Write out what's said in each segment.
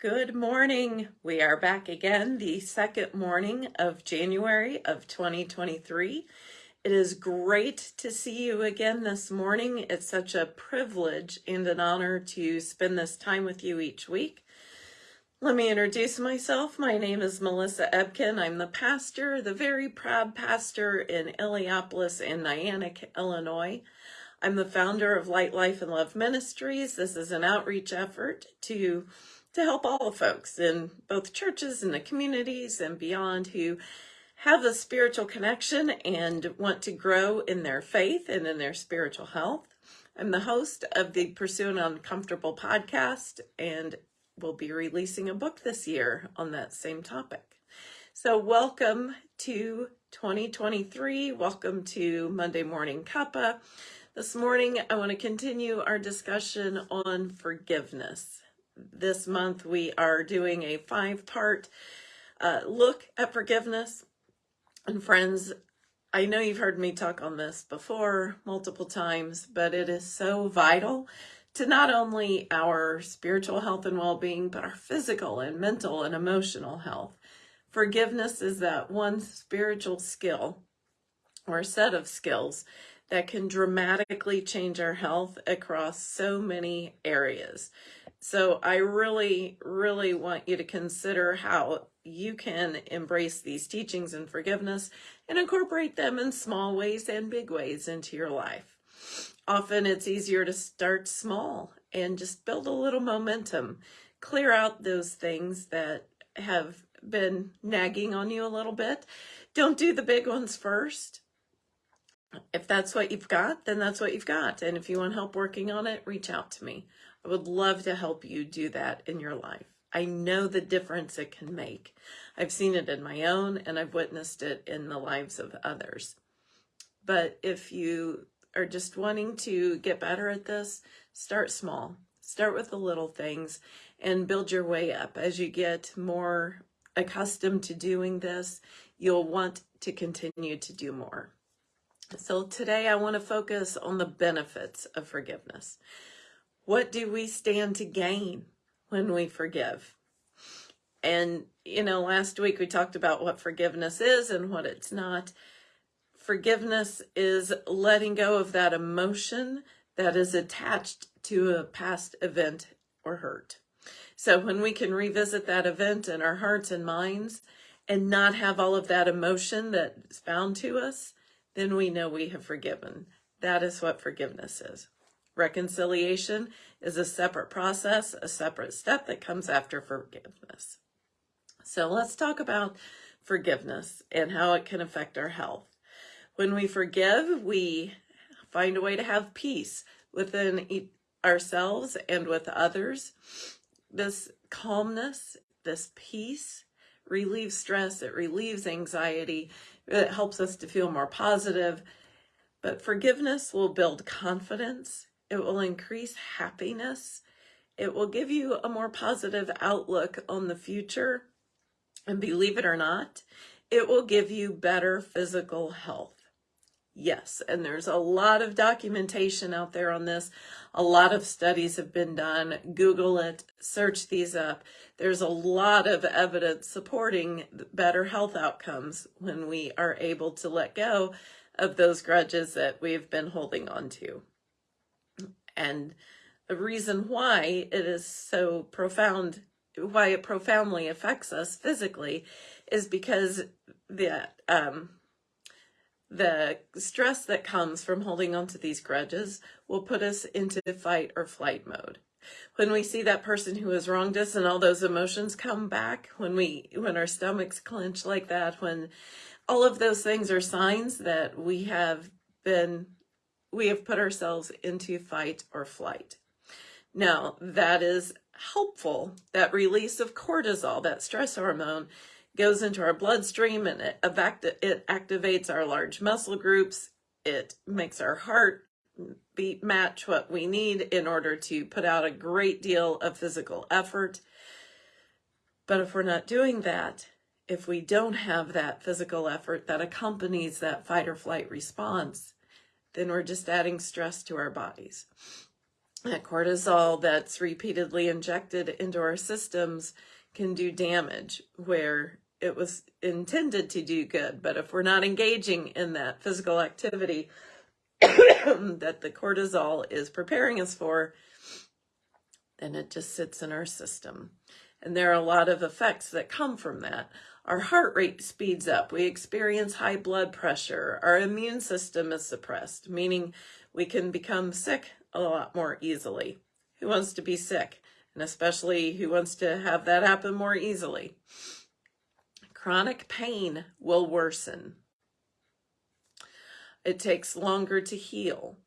Good morning. We are back again the second morning of January of 2023. It is great to see you again this morning. It's such a privilege and an honor to spend this time with you each week. Let me introduce myself. My name is Melissa Ebken. I'm the pastor, the very proud pastor in Illiopolis and Niantic, Illinois. I'm the founder of Light Life and Love Ministries. This is an outreach effort to to help all the folks in both churches and the communities and beyond who have a spiritual connection and want to grow in their faith and in their spiritual health. I'm the host of the Pursuing Uncomfortable podcast and will be releasing a book this year on that same topic. So welcome to 2023. Welcome to Monday Morning Cuppa. This morning, I want to continue our discussion on forgiveness this month we are doing a five-part uh, look at forgiveness. And friends, I know you've heard me talk on this before multiple times, but it is so vital to not only our spiritual health and well-being, but our physical and mental and emotional health. Forgiveness is that one spiritual skill or set of skills that can dramatically change our health across so many areas. So I really, really want you to consider how you can embrace these teachings and forgiveness and incorporate them in small ways and big ways into your life. Often it's easier to start small and just build a little momentum. Clear out those things that have been nagging on you a little bit. Don't do the big ones first. If that's what you've got, then that's what you've got. And if you want help working on it, reach out to me. I would love to help you do that in your life. I know the difference it can make. I've seen it in my own and I've witnessed it in the lives of others. But if you are just wanting to get better at this, start small. Start with the little things and build your way up. As you get more accustomed to doing this, you'll want to continue to do more. So today I want to focus on the benefits of forgiveness. What do we stand to gain when we forgive? And, you know, last week we talked about what forgiveness is and what it's not. Forgiveness is letting go of that emotion that is attached to a past event or hurt. So when we can revisit that event in our hearts and minds and not have all of that emotion that's bound to us, then we know we have forgiven. That is what forgiveness is. Reconciliation is a separate process, a separate step that comes after forgiveness. So let's talk about forgiveness and how it can affect our health. When we forgive, we find a way to have peace within ourselves and with others. This calmness, this peace relieves stress, it relieves anxiety, it helps us to feel more positive. But forgiveness will build confidence it will increase happiness. It will give you a more positive outlook on the future. And believe it or not, it will give you better physical health. Yes, and there's a lot of documentation out there on this. A lot of studies have been done. Google it, search these up. There's a lot of evidence supporting better health outcomes when we are able to let go of those grudges that we've been holding on to. And the reason why it is so profound, why it profoundly affects us physically is because the, um, the stress that comes from holding on to these grudges will put us into fight or flight mode. When we see that person who has wronged us and all those emotions come back, when we when our stomachs clench like that, when all of those things are signs that we have been we have put ourselves into fight or flight. Now, that is helpful. That release of cortisol, that stress hormone, goes into our bloodstream and it, it activates our large muscle groups. It makes our heart beat match what we need in order to put out a great deal of physical effort. But if we're not doing that, if we don't have that physical effort that accompanies that fight or flight response, then we're just adding stress to our bodies. that cortisol that's repeatedly injected into our systems can do damage where it was intended to do good. But if we're not engaging in that physical activity that the cortisol is preparing us for, then it just sits in our system. And there are a lot of effects that come from that. Our heart rate speeds up. We experience high blood pressure. Our immune system is suppressed, meaning we can become sick a lot more easily. Who wants to be sick? And especially who wants to have that happen more easily? Chronic pain will worsen. It takes longer to heal.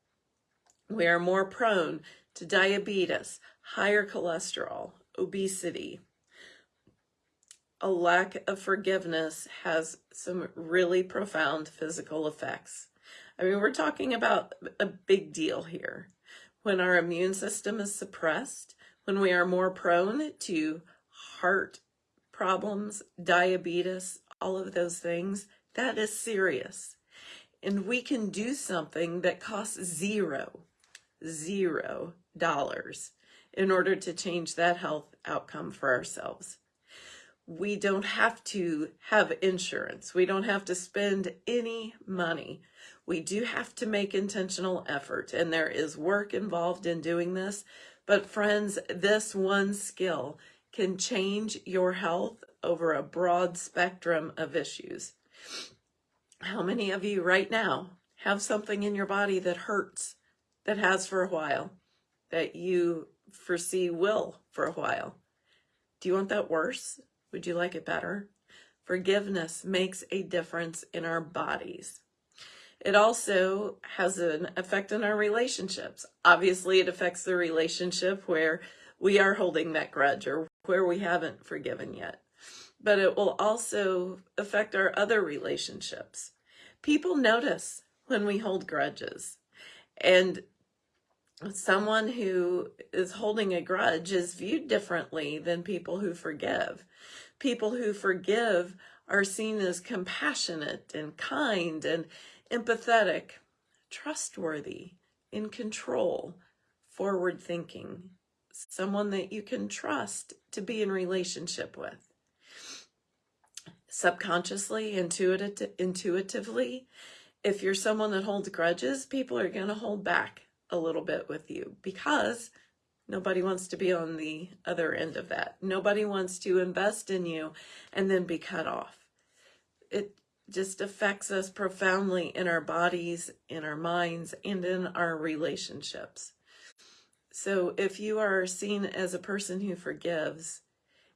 We are more prone to diabetes, higher cholesterol, obesity. A lack of forgiveness has some really profound physical effects. I mean, we're talking about a big deal here. When our immune system is suppressed, when we are more prone to heart problems, diabetes, all of those things, that is serious. And we can do something that costs zero, zero dollars in order to change that health outcome for ourselves. We don't have to have insurance. We don't have to spend any money. We do have to make intentional effort, and there is work involved in doing this. But friends, this one skill can change your health over a broad spectrum of issues. How many of you right now have something in your body that hurts, that has for a while, that you foresee will for a while? Do you want that worse? Would you like it better? Forgiveness makes a difference in our bodies. It also has an effect on our relationships. Obviously, it affects the relationship where we are holding that grudge or where we haven't forgiven yet. But it will also affect our other relationships. People notice when we hold grudges. And someone who is holding a grudge is viewed differently than people who forgive. People who forgive are seen as compassionate and kind and empathetic, trustworthy, in control, forward thinking, someone that you can trust to be in relationship with. Subconsciously, intuitive, intuitively, if you're someone that holds grudges, people are going to hold back a little bit with you because nobody wants to be on the other end of that. Nobody wants to invest in you and then be cut off. It just affects us profoundly in our bodies, in our minds, and in our relationships. So if you are seen as a person who forgives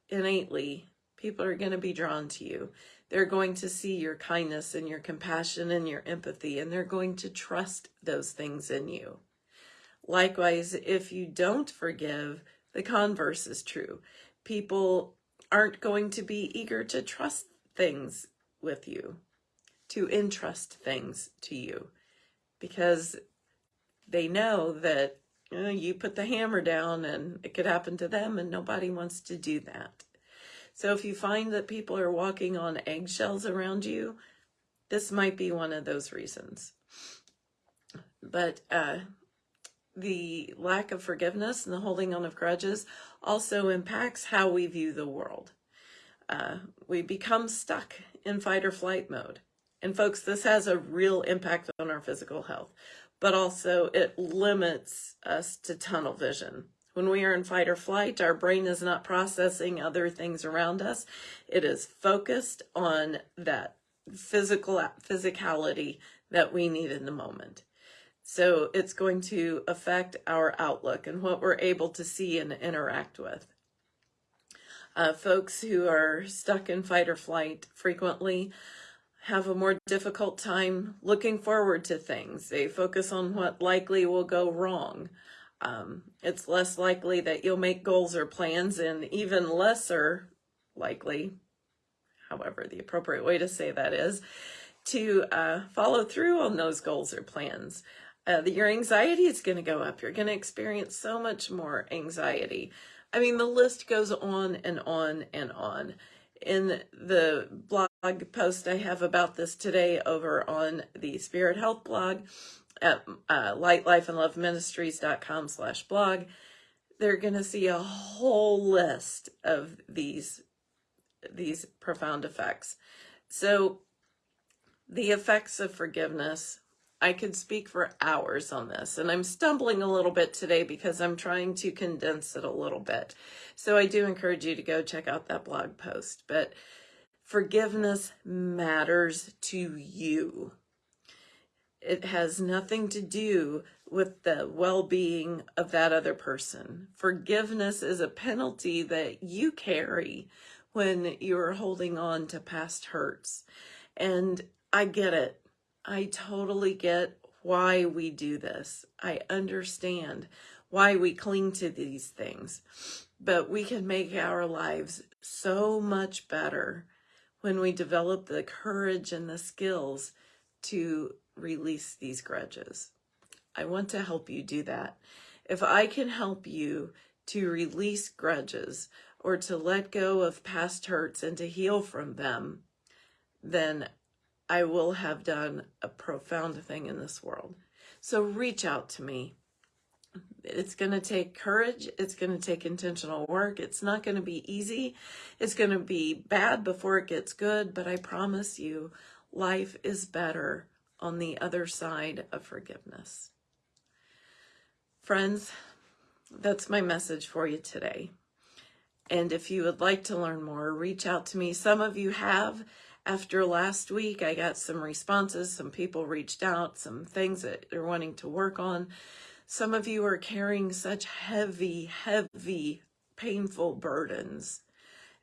innately, people are going to be drawn to you. They're going to see your kindness and your compassion and your empathy, and they're going to trust those things in you. Likewise, if you don't forgive, the converse is true. People aren't going to be eager to trust things with you to entrust things to you because they know that you, know, you put the hammer down and it could happen to them and nobody wants to do that. So if you find that people are walking on eggshells around you, this might be one of those reasons. But uh, the lack of forgiveness and the holding on of grudges also impacts how we view the world. Uh, we become stuck in fight or flight mode. And folks, this has a real impact on our physical health, but also it limits us to tunnel vision. When we are in fight or flight, our brain is not processing other things around us. It is focused on that physical physicality that we need in the moment. So it's going to affect our outlook and what we're able to see and interact with. Uh, folks who are stuck in fight or flight frequently have a more difficult time looking forward to things. They focus on what likely will go wrong. Um, it's less likely that you'll make goals or plans and even lesser likely, however the appropriate way to say that is, to uh, follow through on those goals or plans. Uh, your anxiety is going to go up. You're going to experience so much more anxiety. I mean, the list goes on and on and on in the blog post I have about this today over on the Spirit Health blog, at uh, lightlifeandloveministries.com slash blog, they're going to see a whole list of these these profound effects. So the effects of forgiveness, I could speak for hours on this, and I'm stumbling a little bit today because I'm trying to condense it a little bit. So I do encourage you to go check out that blog post. But forgiveness matters to you. It has nothing to do with the well-being of that other person. Forgiveness is a penalty that you carry when you're holding on to past hurts. And I get it. I totally get why we do this. I understand why we cling to these things. But we can make our lives so much better when we develop the courage and the skills to release these grudges. I want to help you do that. If I can help you to release grudges or to let go of past hurts and to heal from them, then I will have done a profound thing in this world. So reach out to me. It's going to take courage. It's going to take intentional work. It's not going to be easy. It's going to be bad before it gets good, but I promise you, life is better on the other side of forgiveness. Friends, that's my message for you today. And if you would like to learn more, reach out to me. Some of you have. After last week, I got some responses. Some people reached out, some things that they're wanting to work on. Some of you are carrying such heavy, heavy, painful burdens.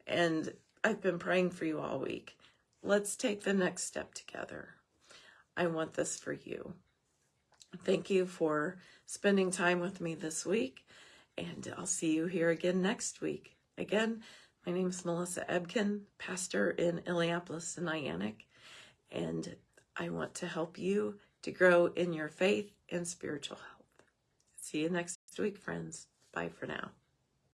And I've been praying for you all week. Let's take the next step together. I want this for you. Thank you for spending time with me this week, and I'll see you here again next week. Again, my name is Melissa Ebken, pastor in Illiopolis and Niantic, and I want to help you to grow in your faith and spiritual health. See you next week, friends. Bye for now.